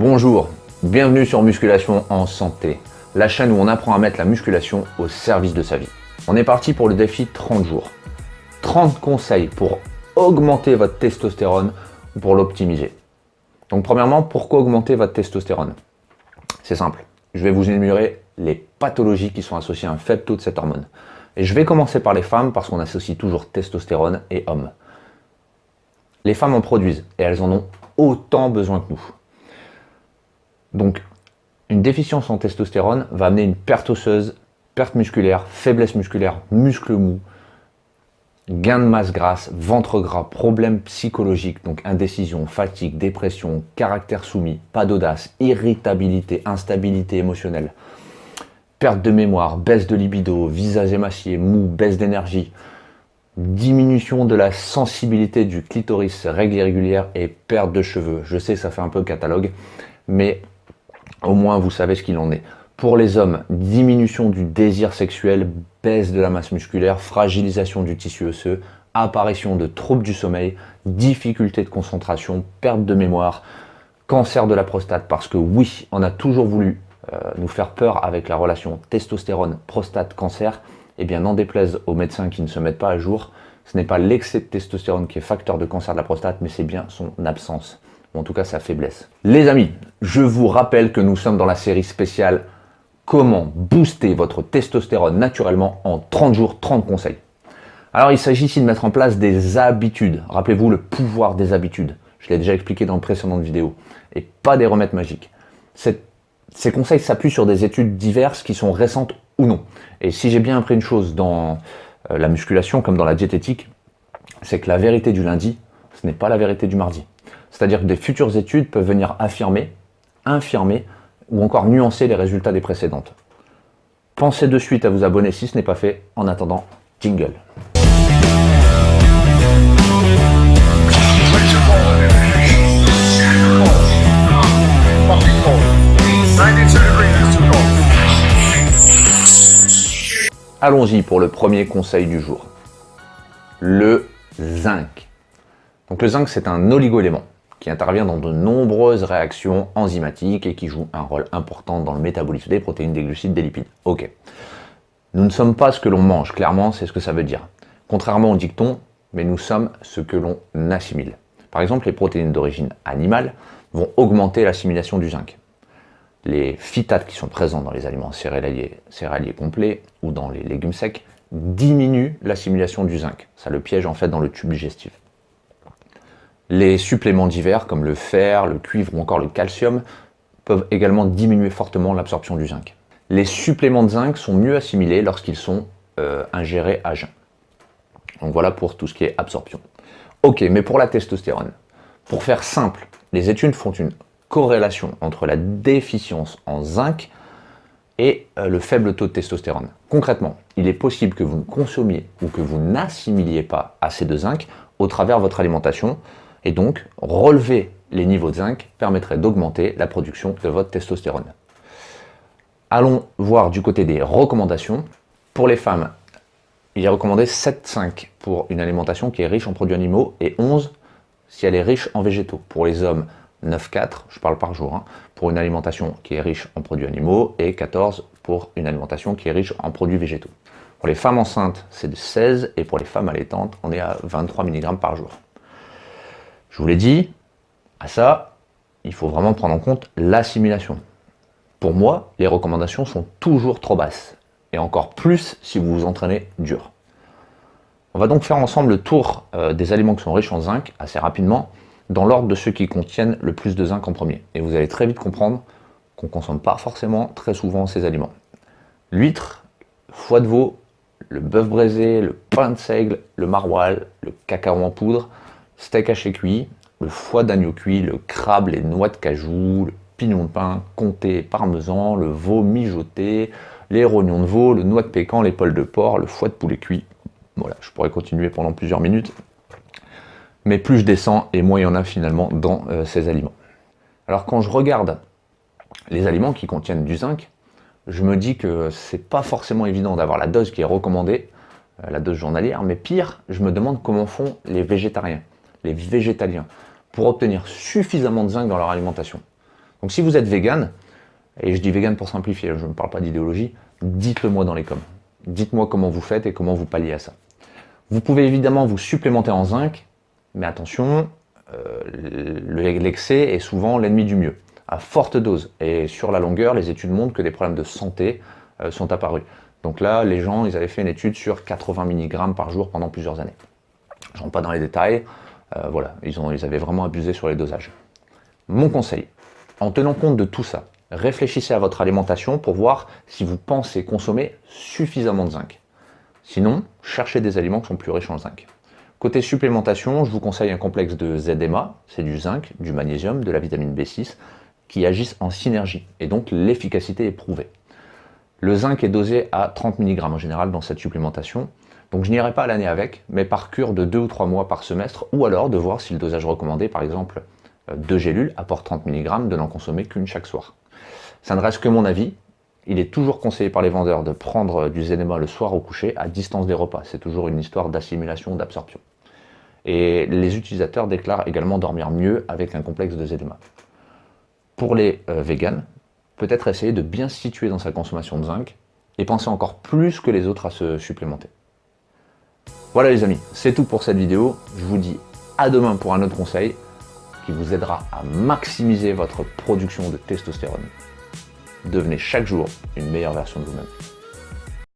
Bonjour, bienvenue sur Musculation en Santé, la chaîne où on apprend à mettre la musculation au service de sa vie. On est parti pour le défi 30 jours. 30 conseils pour augmenter votre testostérone ou pour l'optimiser. Donc premièrement, pourquoi augmenter votre testostérone? C'est simple, je vais vous énumérer les pathologies qui sont associées à un faible taux de cette hormone. Et je vais commencer par les femmes parce qu'on associe toujours testostérone et hommes. Les femmes en produisent et elles en ont autant besoin que nous. Donc, une déficience en testostérone va amener une perte osseuse, perte musculaire, faiblesse musculaire, muscles mou, gain de masse grasse, ventre gras, problèmes psychologiques, donc indécision, fatigue, dépression, caractère soumis, pas d'audace, irritabilité, instabilité émotionnelle, perte de mémoire, baisse de libido, visage émacié, mou, baisse d'énergie, diminution de la sensibilité du clitoris, règles irrégulières et perte de cheveux. Je sais, ça fait un peu catalogue, mais au moins vous savez ce qu'il en est. Pour les hommes, diminution du désir sexuel, baisse de la masse musculaire, fragilisation du tissu osseux, apparition de troubles du sommeil, difficulté de concentration, perte de mémoire, cancer de la prostate, parce que oui, on a toujours voulu euh, nous faire peur avec la relation testostérone-prostate-cancer, eh bien n'en déplaise aux médecins qui ne se mettent pas à jour, ce n'est pas l'excès de testostérone qui est facteur de cancer de la prostate, mais c'est bien son absence, en tout cas sa faiblesse. Les amis, je vous rappelle que nous sommes dans la série spéciale Comment booster votre testostérone naturellement en 30 jours, 30 conseils. Alors il s'agit ici de mettre en place des habitudes. Rappelez-vous le pouvoir des habitudes. Je l'ai déjà expliqué dans une précédente vidéo. Et pas des remèdes magiques. Ces conseils s'appuient sur des études diverses qui sont récentes ou non. Et si j'ai bien appris une chose dans euh, la musculation comme dans la diététique, c'est que la vérité du lundi, ce n'est pas la vérité du mardi. C'est-à-dire que des futures études peuvent venir affirmer, infirmer ou encore nuancer les résultats des précédentes. Pensez de suite à vous abonner si ce n'est pas fait. En attendant, jingle. Allons-y pour le premier conseil du jour. Le zinc. Donc le zinc, c'est un oligoélément qui intervient dans de nombreuses réactions enzymatiques et qui joue un rôle important dans le métabolisme des protéines, des glucides, des lipides. Ok. Nous ne sommes pas ce que l'on mange, clairement, c'est ce que ça veut dire. Contrairement au dicton, mais nous sommes ce que l'on assimile. Par exemple, les protéines d'origine animale vont augmenter l'assimilation du zinc les phytates qui sont présents dans les aliments céréaliers, céréaliers complets ou dans les légumes secs diminuent l'assimilation du zinc. Ça le piège en fait dans le tube digestif. Les suppléments divers comme le fer, le cuivre ou encore le calcium peuvent également diminuer fortement l'absorption du zinc. Les suppléments de zinc sont mieux assimilés lorsqu'ils sont euh, ingérés à jeun. Donc voilà pour tout ce qui est absorption. Ok, mais pour la testostérone, pour faire simple, les études font une corrélation entre la déficience en zinc et euh, le faible taux de testostérone. Concrètement, il est possible que vous ne consommiez ou que vous n'assimiliez pas assez de zinc au travers de votre alimentation et donc relever les niveaux de zinc permettrait d'augmenter la production de votre testostérone. Allons voir du côté des recommandations. Pour les femmes, il est recommandé 7,5 pour une alimentation qui est riche en produits animaux et 11 si elle est riche en végétaux. Pour les hommes, 9,4, je parle par jour, hein, pour une alimentation qui est riche en produits animaux et 14 pour une alimentation qui est riche en produits végétaux. Pour les femmes enceintes, c'est de 16 et pour les femmes allaitantes, on est à 23 mg par jour. Je vous l'ai dit, à ça, il faut vraiment prendre en compte l'assimilation. Pour moi, les recommandations sont toujours trop basses, et encore plus si vous vous entraînez dur. On va donc faire ensemble le tour euh, des aliments qui sont riches en zinc assez rapidement, dans l'ordre de ceux qui contiennent le plus de zinc en premier. Et vous allez très vite comprendre qu'on ne consomme pas forcément très souvent ces aliments. L'huître, foie de veau, le bœuf braisé, le pain de seigle, le maroilles, le cacao en poudre, steak haché cuit, le foie d'agneau cuit, le crabe, les noix de cajou, le pignon de pain, comté parmesan, le veau mijoté, les rognons de veau, le noix de pécan, l'épaule de porc, le foie de poulet cuit. Voilà, je pourrais continuer pendant plusieurs minutes, mais plus je descends et moins il y en a finalement dans euh, ces aliments. Alors quand je regarde les aliments qui contiennent du zinc, je me dis que c'est pas forcément évident d'avoir la dose qui est recommandée, euh, la dose journalière, mais pire, je me demande comment font les végétariens, les végétaliens, pour obtenir suffisamment de zinc dans leur alimentation. Donc si vous êtes vegan, et je dis vegan pour simplifier, je ne parle pas d'idéologie, dites-le moi dans les coms. Dites-moi comment vous faites et comment vous palliez à ça. Vous pouvez évidemment vous supplémenter en zinc, mais attention, euh, l'excès est souvent l'ennemi du mieux, à forte dose. Et sur la longueur, les études montrent que des problèmes de santé euh, sont apparus. Donc là, les gens, ils avaient fait une étude sur 80 mg par jour pendant plusieurs années. Je rentre pas dans les détails, euh, voilà, ils, ils avaient vraiment abusé sur les dosages. Mon conseil, en tenant compte de tout ça, réfléchissez à votre alimentation pour voir si vous pensez consommer suffisamment de zinc. Sinon, cherchez des aliments qui sont plus riches en zinc. Côté supplémentation, je vous conseille un complexe de ZMA, c'est du zinc, du magnésium, de la vitamine B6, qui agissent en synergie, et donc l'efficacité est prouvée. Le zinc est dosé à 30 mg en général dans cette supplémentation, donc je n'irai pas à l'année avec, mais par cure de 2 ou 3 mois par semestre, ou alors de voir si le dosage recommandé, par exemple 2 euh, gélules, apporte 30 mg, de n'en consommer qu'une chaque soir. Ça ne reste que mon avis, il est toujours conseillé par les vendeurs de prendre du Zenema le soir au coucher, à distance des repas. C'est toujours une histoire d'assimilation, d'absorption. Et les utilisateurs déclarent également dormir mieux avec un complexe de Zenema. Pour les euh, véganes, peut-être essayer de bien se situer dans sa consommation de zinc et penser encore plus que les autres à se supplémenter. Voilà les amis, c'est tout pour cette vidéo. Je vous dis à demain pour un autre conseil qui vous aidera à maximiser votre production de testostérone devenez chaque jour une meilleure version de vous-même.